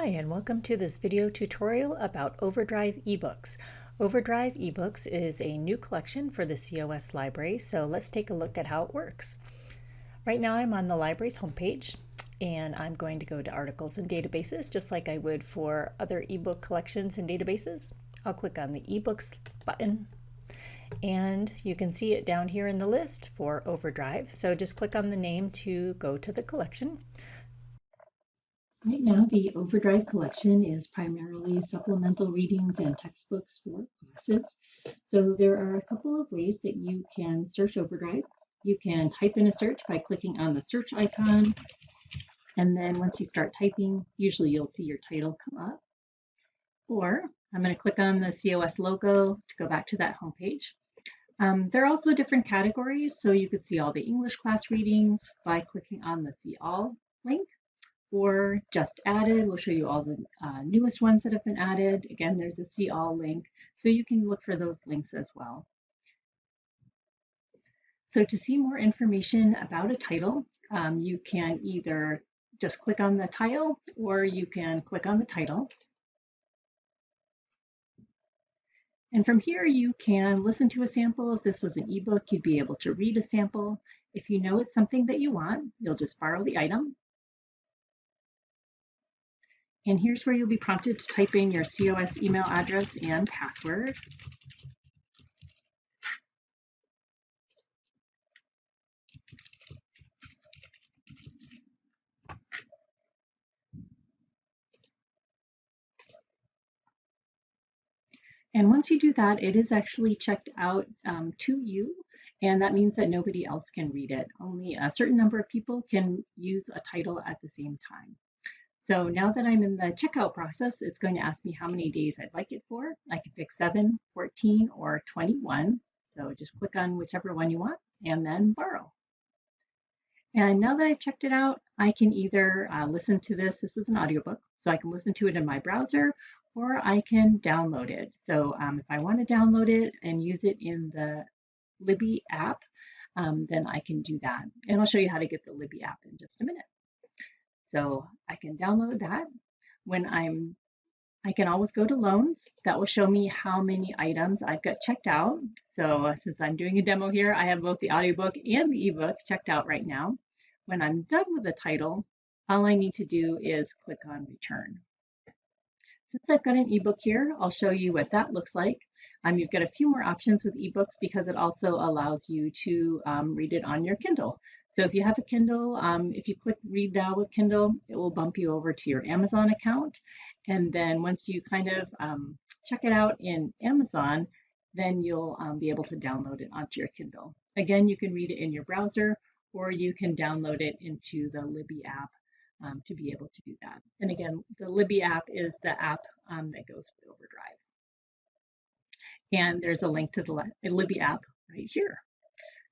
Hi, and welcome to this video tutorial about Overdrive eBooks. Overdrive eBooks is a new collection for the COS library, so let's take a look at how it works. Right now I'm on the library's homepage, and I'm going to go to Articles and Databases, just like I would for other ebook collections and databases. I'll click on the eBooks button, and you can see it down here in the list for Overdrive. So just click on the name to go to the collection. Right now, the Overdrive collection is primarily supplemental readings and textbooks for classes. So there are a couple of ways that you can search Overdrive. You can type in a search by clicking on the search icon. And then once you start typing, usually you'll see your title come up. Or I'm going to click on the COS logo to go back to that homepage. Um, there are also different categories, so you could see all the English class readings by clicking on the See All link or just added. We'll show you all the uh, newest ones that have been added. Again, there's a see all link, so you can look for those links as well. So to see more information about a title, um, you can either just click on the title or you can click on the title. And from here, you can listen to a sample. If this was an ebook, you'd be able to read a sample. If you know it's something that you want, you'll just borrow the item and here's where you'll be prompted to type in your COS email address and password. And once you do that, it is actually checked out um, to you, and that means that nobody else can read it. Only a certain number of people can use a title at the same time. So now that I'm in the checkout process, it's going to ask me how many days I'd like it for. I can pick 7, 14, or 21. So just click on whichever one you want and then borrow. And now that I've checked it out, I can either uh, listen to this. This is an audiobook, so I can listen to it in my browser or I can download it. So um, if I want to download it and use it in the Libby app, um, then I can do that. And I'll show you how to get the Libby app in just a minute. So I can download that. When I'm, I can always go to loans. That will show me how many items I've got checked out. So since I'm doing a demo here, I have both the audiobook and the ebook checked out right now. When I'm done with the title, all I need to do is click on return. Since I've got an ebook here, I'll show you what that looks like. Um, you've got a few more options with ebooks because it also allows you to um, read it on your Kindle. So if you have a Kindle, um, if you click read now with Kindle, it will bump you over to your Amazon account. And then once you kind of um, check it out in Amazon, then you'll um, be able to download it onto your Kindle. Again, you can read it in your browser or you can download it into the Libby app um, to be able to do that. And again, the Libby app is the app um, that goes with Overdrive. And there's a link to the Libby app right here.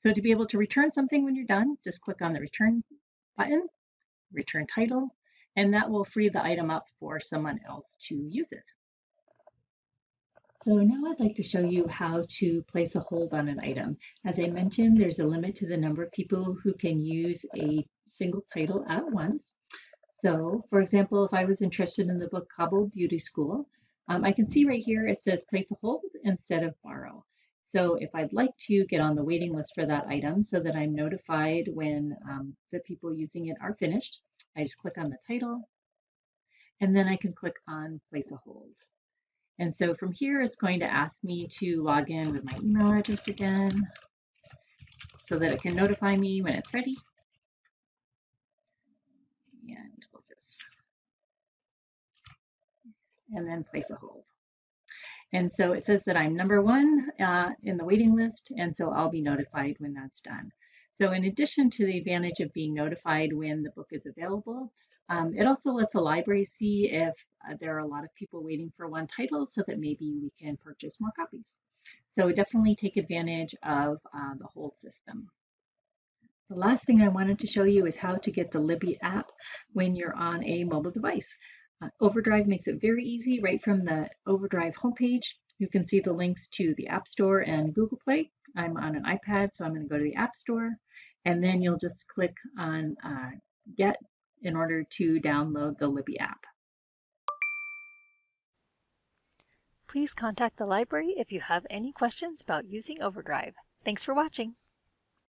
So to be able to return something when you're done, just click on the return button, return title, and that will free the item up for someone else to use it. So now I'd like to show you how to place a hold on an item. As I mentioned, there's a limit to the number of people who can use a single title at once. So for example, if I was interested in the book Kabul Beauty School, um, I can see right here it says place a hold instead of borrow. So if I'd like to get on the waiting list for that item so that I'm notified when um, the people using it are finished, I just click on the title and then I can click on place a hold. And so from here, it's going to ask me to log in with my email address again so that it can notify me when it's ready. And we'll just, and then place a hold. And so it says that I'm number one uh, in the waiting list, and so I'll be notified when that's done. So in addition to the advantage of being notified when the book is available, um, it also lets a library see if uh, there are a lot of people waiting for one title so that maybe we can purchase more copies. So definitely take advantage of uh, the hold system. The last thing I wanted to show you is how to get the Libby app when you're on a mobile device. Uh, Overdrive makes it very easy right from the Overdrive homepage. You can see the links to the App Store and Google Play. I'm on an iPad, so I'm going to go to the App Store, and then you'll just click on uh, Get in order to download the Libby app. Please contact the library if you have any questions about using Overdrive. Thanks for watching.